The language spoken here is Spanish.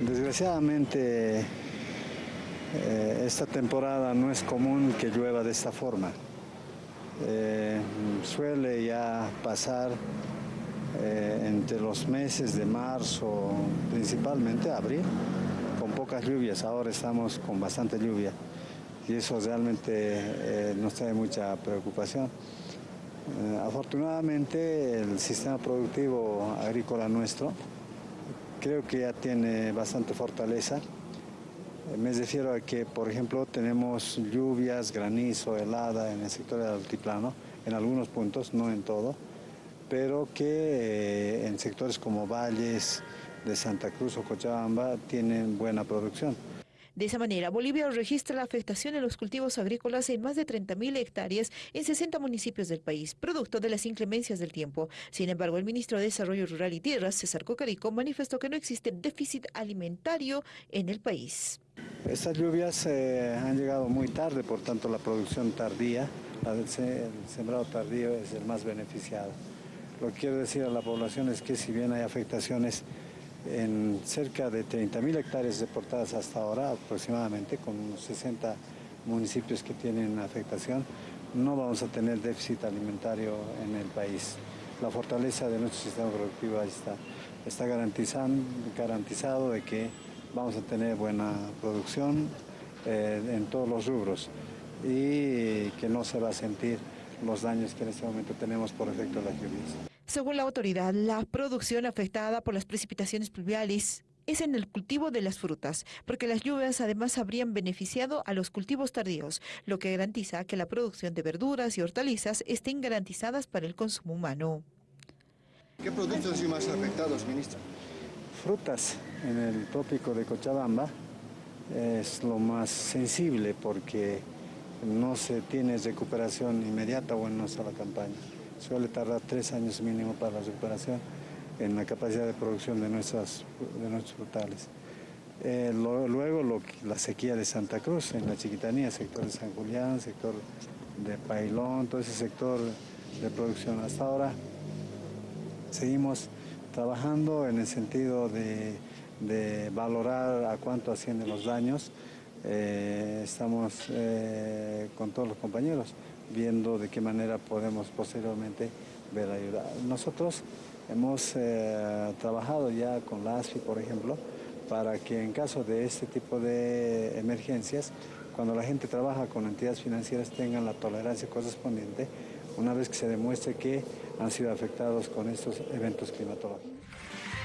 Desgraciadamente eh, esta temporada no es común que llueva de esta forma. Eh, suele ya pasar eh, entre los meses de marzo, principalmente abril, con pocas lluvias. Ahora estamos con bastante lluvia y eso realmente nos trae mucha preocupación. afortunadamente el sistema productivo agrícola nuestro creo que ya tiene bastante fortaleza. Me refiero a que, por ejemplo, tenemos lluvias, granizo, helada en el sector del altiplano, en algunos puntos, no en todo, pero que eh, en sectores como valles de Santa Cruz o Cochabamba tienen buena producción. De esa manera, Bolivia registra la afectación en los cultivos agrícolas en más de 30.000 hectáreas en 60 municipios del país, producto de las inclemencias del tiempo. Sin embargo, el ministro de Desarrollo Rural y Tierras, César Cocarico, manifestó que no existe déficit alimentario en el país. Estas lluvias eh, han llegado muy tarde, por tanto la producción tardía, el sembrado tardío es el más beneficiado. Lo que quiero decir a la población es que si bien hay afectaciones en cerca de 30.000 hectáreas deportadas hasta ahora, aproximadamente, con 60 municipios que tienen afectación, no vamos a tener déficit alimentario en el país. La fortaleza de nuestro sistema productivo está, está garantizado de que vamos a tener buena producción eh, en todos los rubros y que no se va a sentir los daños que en este momento tenemos por efecto de las lluvias. Según la autoridad, la producción afectada por las precipitaciones pluviales es en el cultivo de las frutas, porque las lluvias además habrían beneficiado a los cultivos tardíos, lo que garantiza que la producción de verduras y hortalizas estén garantizadas para el consumo humano. ¿Qué productos han sido más afectados, ministro? Frutas en el tópico de Cochabamba es lo más sensible porque no se tiene recuperación inmediata o en una sola campaña suele tardar tres años mínimo para la recuperación en la capacidad de producción de, nuestras, de nuestros frutales. Eh, luego la sequía de Santa Cruz, en la Chiquitanía, sector de San Julián, sector de Pailón, todo ese sector de producción. Hasta ahora seguimos trabajando en el sentido de, valorar a cuánto ascienden los daños. Eh, estamos eh, con todos los compañeros viendo de qué manera podemos posteriormente ver ayuda. Nosotros hemos eh, trabajado ya con la ASFI, por ejemplo, para que en caso de este tipo de emergencias, cuando la gente trabaja con entidades financieras tengan la tolerancia correspondiente una vez que se demuestre que han sido afectados con estos eventos climatológicos.